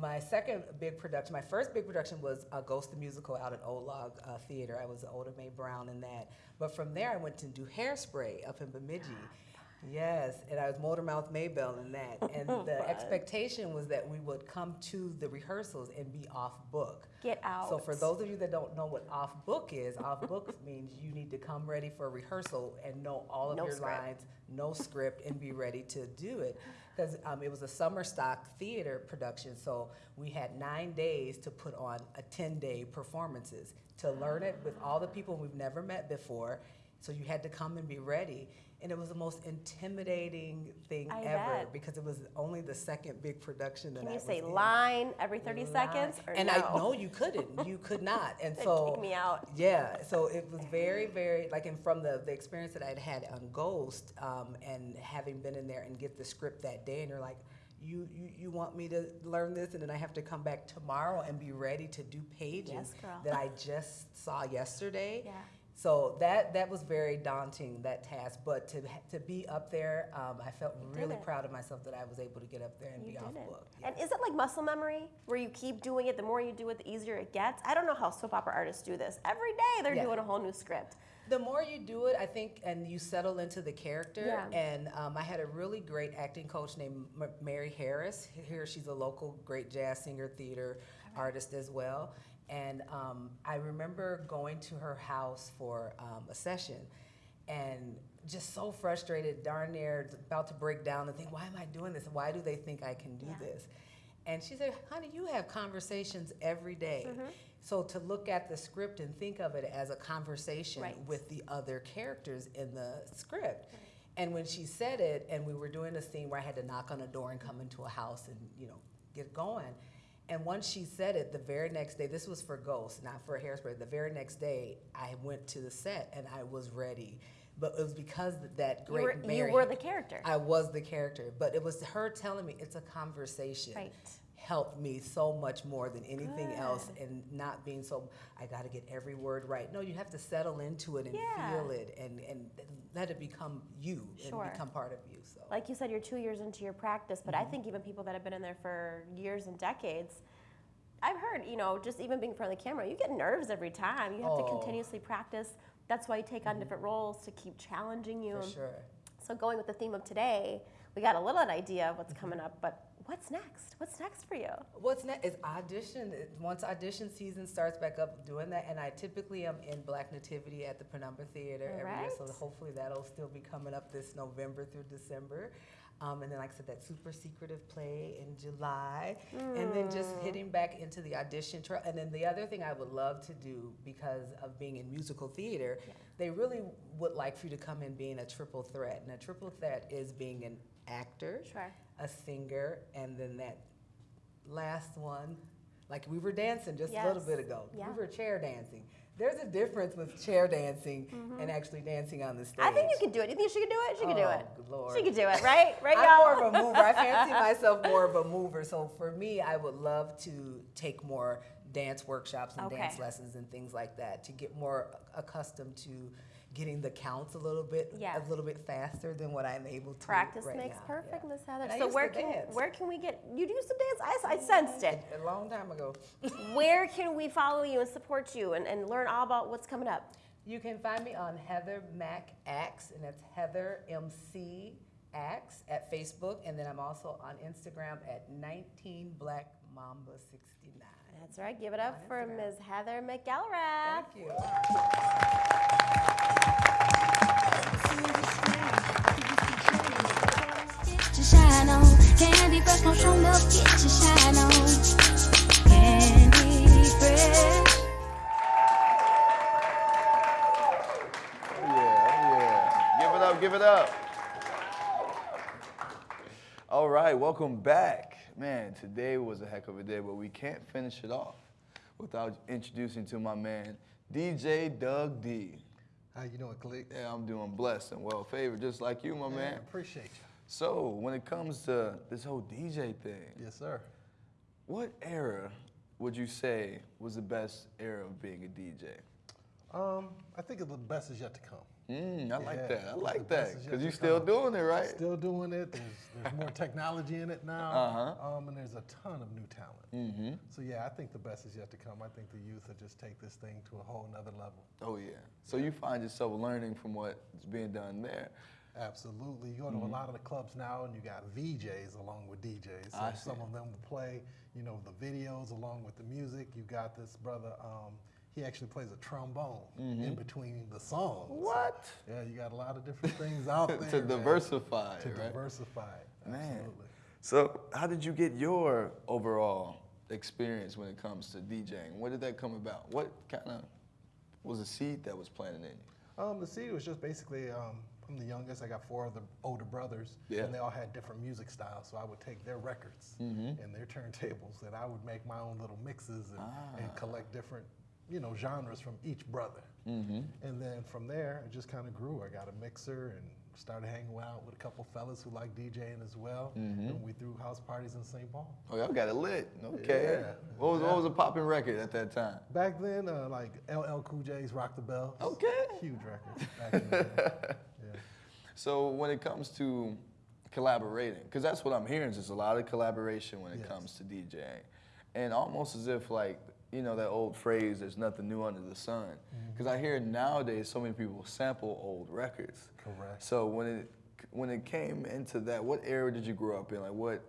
my second big production, my first big production was a Ghost the Musical out at Old Log uh, Theater. I was Oda Mae Brown in that. But from there, I went to do Hairspray up in Bemidji. Yes, and I was Motormouth Maybell in that. And the expectation was that we would come to the rehearsals and be off book. Get out. So for those of you that don't know what off book is, off book means you need to come ready for a rehearsal and know all of No your script. lines, no script, and be ready to do it. Because um, it was a summer stock theater production, so we had nine days to put on a 10 day performances to learn it with all the people we've never met before. So you had to come and be ready. And it was the most intimidating thing I ever bet. because it was only the second big production that Can I you was say in line every 30 seconds? Or and no? I know you couldn't. You could not. And so kick me out. Yeah. So it was very, very like, and from the the experience that I'd had on Ghost, um, and having been in there and get the script that day, and you're like. You, you, you want me to learn this and then I have to come back tomorrow and be ready to do pages Yes, that I just saw yesterday. Yeah. So that that was very daunting that task, but to to be up there, um, I felt did really proud of myself that I was able to get up there and You be off it. book. And is it like muscle memory where you keep doing it? The more you do it, the easier it gets. I don't know how soap opera artists do this. Every day they're Yeah. doing a whole new script. The more you do it, I think, and you settle into the character. Yeah. And um, I had a really great acting coach named M- Mary Harris. Here, she's a local great jazz singer, theater artist as well. And um, I remember going to her house for um, a session, and just so frustrated, darn near about to break down and think, why am I doing this? Why do they think I can do Yeah. this? And she said, honey, you have conversations every day. Mm-hmm. So to look at the script and think of it as a conversation Right. with the other characters in the script. And when she said it, and we were doing a scene where I had to knock on a door and come into a house and, you know, get going. And once she said it, the very next day, this was for Ghost, not for Hairspray, the very next day, I went to the set and I was ready. But it was because that You great were, Mary. you were the character. I was the character, but it was her telling me it's a conversation. Right. Helped me so much more than anything else, and not being so. I got to get every word right. No, you have to settle into it and Yeah. feel it, and and let it become you Sure. and become part of you. Like you said, you're two years into your practice, but Mm-hmm. I think even people that have been in there for years and decades, I've heard, you know, just even being in front of the camera, you get nerves every time. You have to Oh. Mm-hmm. continuously practice. That's why you take on different roles to keep challenging you. for sure. So going with the theme of today, we got a little idea of what's Mm-hmm. coming up, but what's next? What's next for you? What's next is audition. Once audition season starts back up, doing that, and I typically am in Black Nativity at the Penumbra Theater every year, so hopefully that'll still be coming up this November through December. Um, and then, like I said, that super secretive play in July, and then just hitting back into the audition trail. And then the other thing I would love to do because of being in musical theater, they really would like for you to come in being a triple threat. And a triple threat is being an actor, Sure. a singer, and then that last one, like we were dancing just a little bit ago. Yeah. We were chair dancing. There's a difference with chair dancing mm-hmm. and actually dancing on the stage. I think you could do it. You think she could do it? She could do Oh, it. Lord. She could do it, right? Right, I'm y'all? more of a mover. I fancy myself more of a mover. So for me, I would love to take more dance workshops and dance lessons and things like that to get more accustomed to getting the counts a little bit Yeah. a little bit faster than what I'm able to. Practice right makes now. perfect, Yeah. Miss Heather. So where can dance. where can we get you do some dance? I, I sensed it. A long time ago. where can we follow you and support you and, and learn all about what's coming up? You can find me on Heather Mac Axe, and that's Heather MC Axe at Facebook, and then I'm also on Instagram at 19 Black Mamba 69. That's right. Give it up On for Instagram. Ms. Heather McElrath. Thank you. Oh, yeah, oh, yeah. Give it up, give it up. All right, welcome back. Man, today was a heck of a day, but we can't finish it off without introducing to my man, DJ Doug D. How you doing, Khalique? Yeah, I'm doing blessed and well favored, just like you, my man. appreciate you. So, when it comes to this whole DJ thing, Yes, sir. what era would you say was the best era of being a DJ? Um, I think the best is yet to come. Mm, I like Yeah, that. I like that because you're still come. doing it, right? Still doing it. There's, there's more technology in it now. Uh-huh. Um, and there's a ton of new talent. Mm-hmm. So yeah, I think the best is yet to come. I think the youth will just take this thing to a whole nother level. Oh yeah. So you find yourself learning from what's being done there. Absolutely. You go to a lot of the clubs now and you got VJs along with DJs. So some of them will play, you know, the videos along with the music. You got this brother, um, he actually plays a trombone in between the songs. So, What? yeah, you got a lot of different things out there. to diversify, To right? diversify. Man. Absolutely. So how did you get your overall experience when it comes to DJing? Where did that come about? What kind of was the seed that was planted in you? Um, the seed was just basically, um, I'm the youngest. I got four other older brothers, Yeah. and they all had different music styles. So I would take their records and their turntables, and I would make my own little mixes and, and collect different, you know, genres from each brother. And then from there, it just kind of grew. I got a mixer and started hanging out with a couple fellas who like DJing as well, and we threw house parties in St. Paul. Oh, y'all got it lit. Okay. Yeah. What was what was a popping record at that time? Back then, uh, like LL Cool J's "Rock the Bells." Okay. Huge record. Back in the day. Yeah. So when it comes to collaborating, because that's what I'm hearing is there's a lot of collaboration when it Yes. comes to DJing, and almost as if like you know that old phrase, "There's nothing new under the sun," Mm-hmm. because I hear nowadays so many people sample old records. Correct. So when it when it came into that, what era did you grow up in? Like what,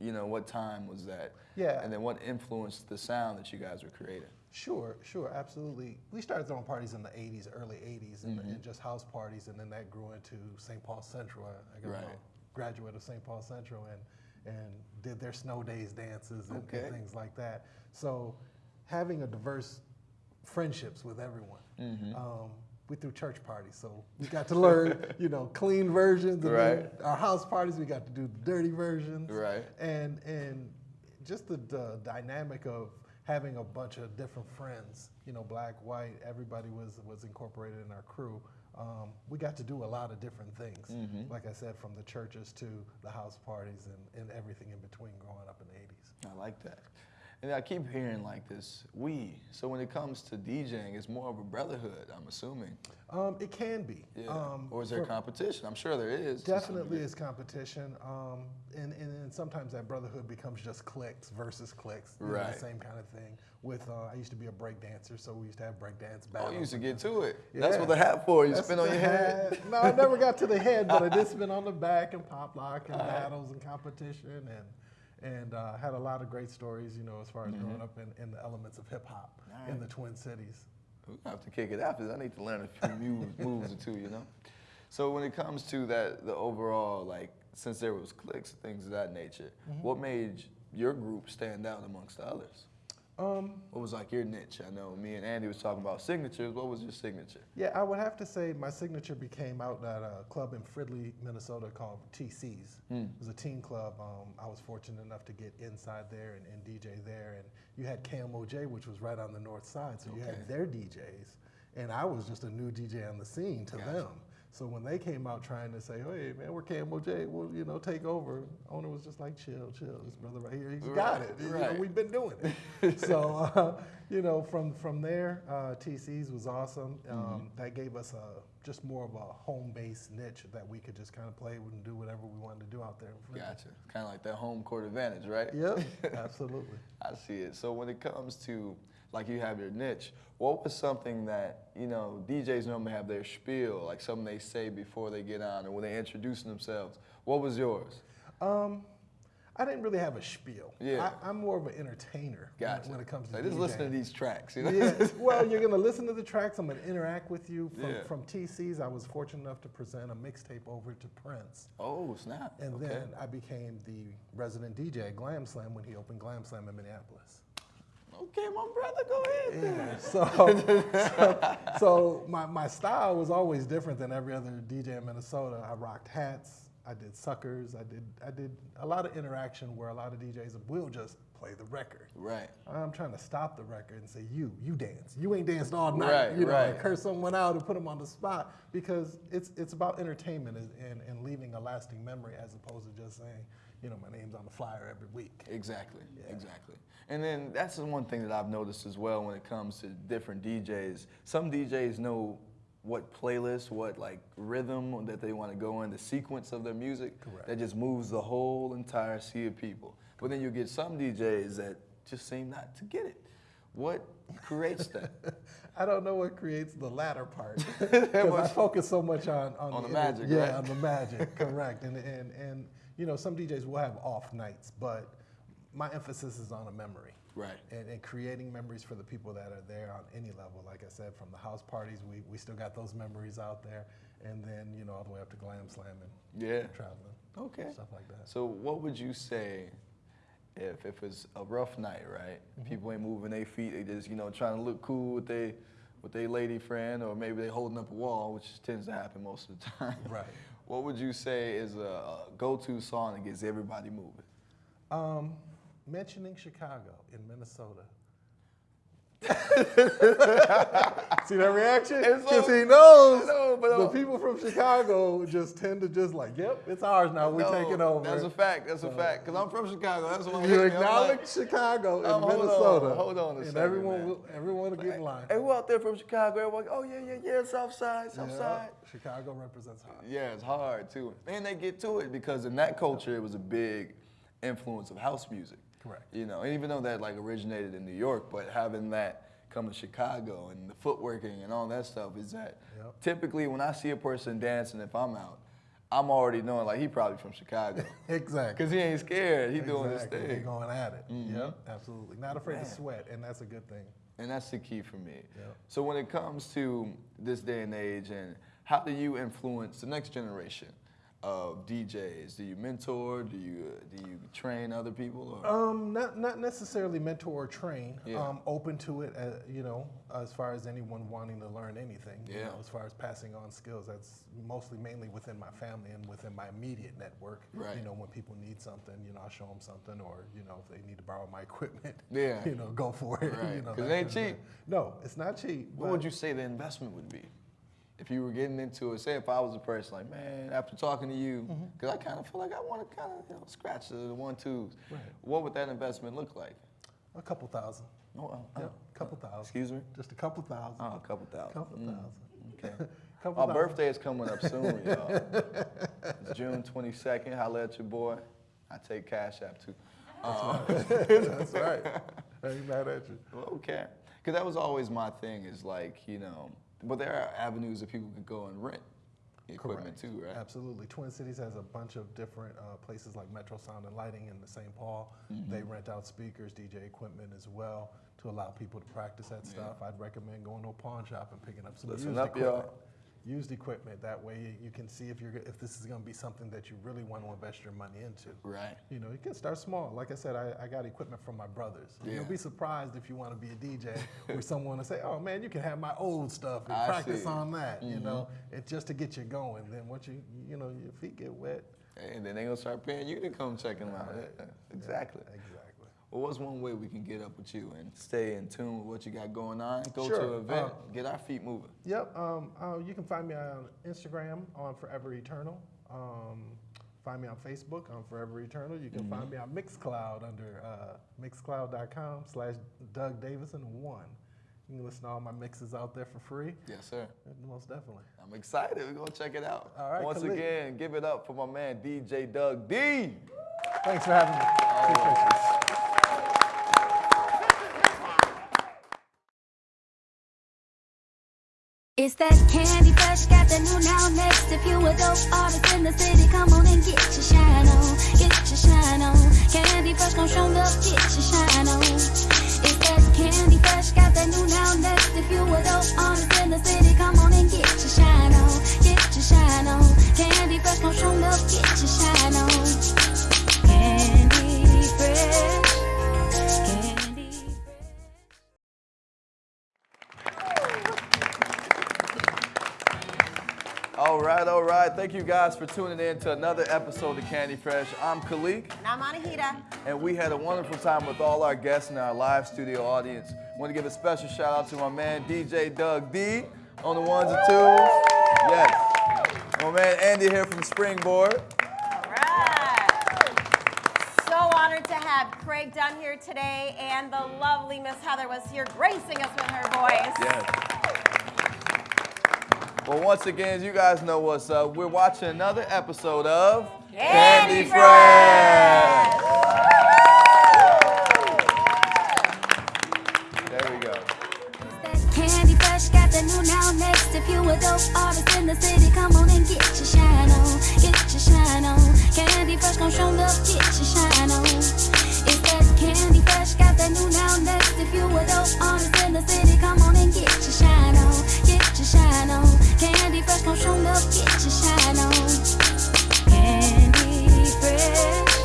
you know, what time was that? Yeah. And then what influenced the sound that you guys were creating? Sure, sure, absolutely. We started throwing parties in the 80s, early 80s, and, and just house parties, and then that grew into St. Paul Central. I, I got Right. a graduate of St. Paul Central and, and did their snow days dances and, Okay. and things like that. So having a diverse friendships with everyone. Um, we threw church parties, so we got to learn, you know, clean versions. And Right. our house parties, we got to do the dirty versions. Right. And and just the, the dynamic of having a bunch of different friends, you know, black, white, everybody was was incorporated in our crew. Um, we got to do a lot of different things. Like I said, from the churches to the house parties and, and everything in between growing up in the 80s. I like that. And I keep hearing like this, we. So when it comes to DJing, it's more of a brotherhood, I'm assuming. Um, it can be. Yeah. Um, or is there competition? I'm sure there is. Definitely is competition, um, and, and, and sometimes that brotherhood becomes just cliques versus cliques, you know, Right. the same kind of thing. With uh, I used to be a break dancer, so we used to have break dance Oh, battles. you used to get to it. That's what the hat for. You That's spin on your head. No, I never got to the head, but I did spin on the back and pop lock and battles and competition and and uh, had a lot of great stories, you know, as far as Mm-hmm. growing up in, in the elements of hip hop in the Twin Cities. We're have to kick it after this. I need to learn a few moves, moves or two, you know. So when it comes to that, the overall, like, since there was clicks and things of that nature, Mm-hmm. what made your group stand out amongst the others? Um, What was like your niche? I know me and Andy was talking about signatures. What was your signature? Yeah, I would have to say my signature became out at a club in Fridley, Minnesota called TC's. It was a teen club. Um, I was fortunate enough to get inside there and, and DJ there. And you had KMOJ, which was right on the north side, so you had their DJs. And I was just a new DJ on the scene to Gotcha. them. So when they came out trying to say, hey, man, we're KMOJ, we'll, you know, take over, owner was just like, chill, chill. This brother right here, he's got Right, it. You know, we've been doing it. so, uh, you know, from from there, uh, TC's was awesome. Um, Mm-hmm. That gave us a just more of a home-based niche that we could just kind of play with and do whatever we wanted to do out there. Gotcha. Kind of like that home court advantage, right? Yep, absolutely. I see it. So when it comes to like you have your niche, what was something that you know DJs normally have their spiel, like something they say before they get on or when they introducing themselves? What was yours? Um, I didn't really have a spiel. Yeah. I, I'm more of an entertainer when- Gotcha. when, it comes to like, just listen to these tracks, you know? yeah, well, you're gonna listen to the tracks. I'm gonna interact with you. From, Yeah. from TC's, I was fortunate enough to present a mixtape over to Prince, oh snap! and okay. then I became the resident DJ at Glam Slam when he opened Glam Slam in Minneapolis. Okay, my brother, go ahead. So, so, so my, my style was always different than every other DJ in Minnesota. I rocked hats. I did suckers. I did I did a lot of interaction where a lot of DJs will just play the record. Right. I'm trying to stop the record and say, you, you dance. You ain't danced all night. Right, you know, right. curse someone out and put them on the spot because it's it's about entertainment and, and, and leaving a lasting memory as opposed to just saying, you know, my name's on the flyer every week. Exactly, exactly. And then that's the one thing that I've noticed as well when it comes to different DJs. Some DJs know what playlist, what like rhythm that they want to go in, the sequence of their music Correct. that just moves the whole entire sea of people. But then you get some DJs that just seem not to get it. What creates that? I don't know what creates the latter part because I focus so much on on, On the inter- magic, Yeah, right? on the magic, correct. And and and you know, some DJs will have off nights, but my emphasis is on a memory. Right. And, and creating memories for the people that are there on any level. Like I said, from the house parties, we, we still got those memories out there. And then, you know, all the way up to glam slamming. Yeah. traveling. Okay. Stuff like that. So what would you say if if it's a rough night, right? Mm-hmm. People ain't moving their feet, they just, you know, trying to look cool with they with their lady friend or maybe they holding up a wall, which tends to happen most of the time. Right. What would you say is a, go-to song that gets everybody moving? Um, mentioning Chicago in Minnesota. See that reaction? Because so- he knows know, but, the uh, people from Chicago just tend to just like, yep, it's ours now. We're No, taking over. That's a fact. That's a fact. Cause I'm from Chicago. That's what you I'm acknowledge Chicago in Um, hold on, Minnesota. hold on a and second, everyone man. will everyone will get in line. Who out there from Chicago? Everyone, oh yeah, yeah, yeah, South Side, South Yeah, Side. Chicago represents hard. Yeah, it's hard too. And they get to it because in that culture, it was a big influence of house music. Correct. You know, and even though that like originated in New York, but having that come to Chicago and the footworking and all that stuff is that Yep. typically when I see a person dancing, if I'm out, I'm already knowing like he probably from Chicago. Exactly. Cause he ain't scared. He doing his Exactly. He thing. going at it. Mhm. Yep, absolutely. Not afraid to sweat, and that's a good thing. And that's the key for me. Yep. So when it comes to this day and age, and how do you influence the next generation of DJs? Do you mentor? Do you do you train other people? Or? Um, not not necessarily mentor or train. Yeah. Um, open to it, uh, you know, as far as anyone wanting to learn anything. You Yeah. know, as far as passing on skills, that's mostly mainly within my family and within my immediate network. Right. You know, when people need something, you know, I show them something, or you know, if they need to borrow my equipment, Yeah. you know, go for it. Right. You know, it ain't cheap. No, it's not cheap. what would you say the investment would be? If you were getting into it, say if I was a person like, man, after talking to you, Mm-hmm. because I kind of feel like I want to kind of you know, scratch the, one twos. Right. What would that investment look like? A couple thousand. Oh, oh, Yep, oh. couple thousand. Excuse me. Just a couple thousand. Oh, a couple thousand. couple Mm, thousand. Okay. Couple My thousand. birthday is coming up soon, y'all. It's June 22nd. Holla at your boy. I take Cash App too. Uh, That's right. I ain't mad at you. Okay. Because that was always my thing is like, you know, but there are avenues that people could go and rent equipment Correct. too, right? Absolutely. Twin Cities has a bunch of different uh, places like Metro Sound and Lighting in the St. Paul. Mm-hmm. They rent out speakers, DJ equipment as well to allow people to practice that stuff. I'd recommend going to a pawn shop and picking up some Listen used up, equipment. Used equipment. That way you, can see if you're if this is going to be something that you really want to invest your money into. Right. You know, you can start small. Like I said, I, I got equipment from my brothers. Yeah. You'll be surprised if you want to be a DJ with someone to say, "Oh man, you can have my old stuff and I practice see. Mm-hmm. on that." You know, it's just to get you going. Then once you you know your feet get wet. And then they gonna start paying you to come check them out. Yeah, Exactly. Exactly. Well, what's one way we can get up with you and stay in tune with what you got going on? Go to an event, Uh, get our feet moving. Yep. Um, uh, you can find me on Instagram on Forever Eternal. Um, find me on Facebook on Forever Eternal. You can Mm-hmm. find me on Mixcloud under uh, mixcloud.com slash Doug Davison one. You can listen to all my mixes out there for free. Yes, sir. Most definitely. I'm excited. We're gonna check it out. All right, Once Khalique. again, give it up for my man DJ Doug D. Thanks for having me. Appreciate you. It's that candy fresh, got the new now next. If you a dope artist in the city, come on and get your shine on, get your shine on. Candy fresh, come show up, get your shine on. Guys for tuning in to another episode of Candy Fresh. I'm Khalique, And I'm Anahita. and we had a wonderful time with all our guests and our live studio audience. want to give a special shout out to my man DJ Doug D on the ones and twos. Yes. My man Andy here from Springboard. All right. So honored to have Craig Dunn here today, and the lovely Miss Heather was here gracing us with her voice. Yes. Well, once again, as you guys know what's up, we're watching another episode of Candy Fresh. There we go. Candy Fresh got the new now next. If you a dope artist in the city, come on and get your shine on. Get your shine on. Candy Fresh gon' show love, get your shine on. It's that Candy Fresh got the new now next. If you a dope artist in the city, come on and get your shine on, get your shine on. Candy fresh, come show love, get your shine on. Candy fresh.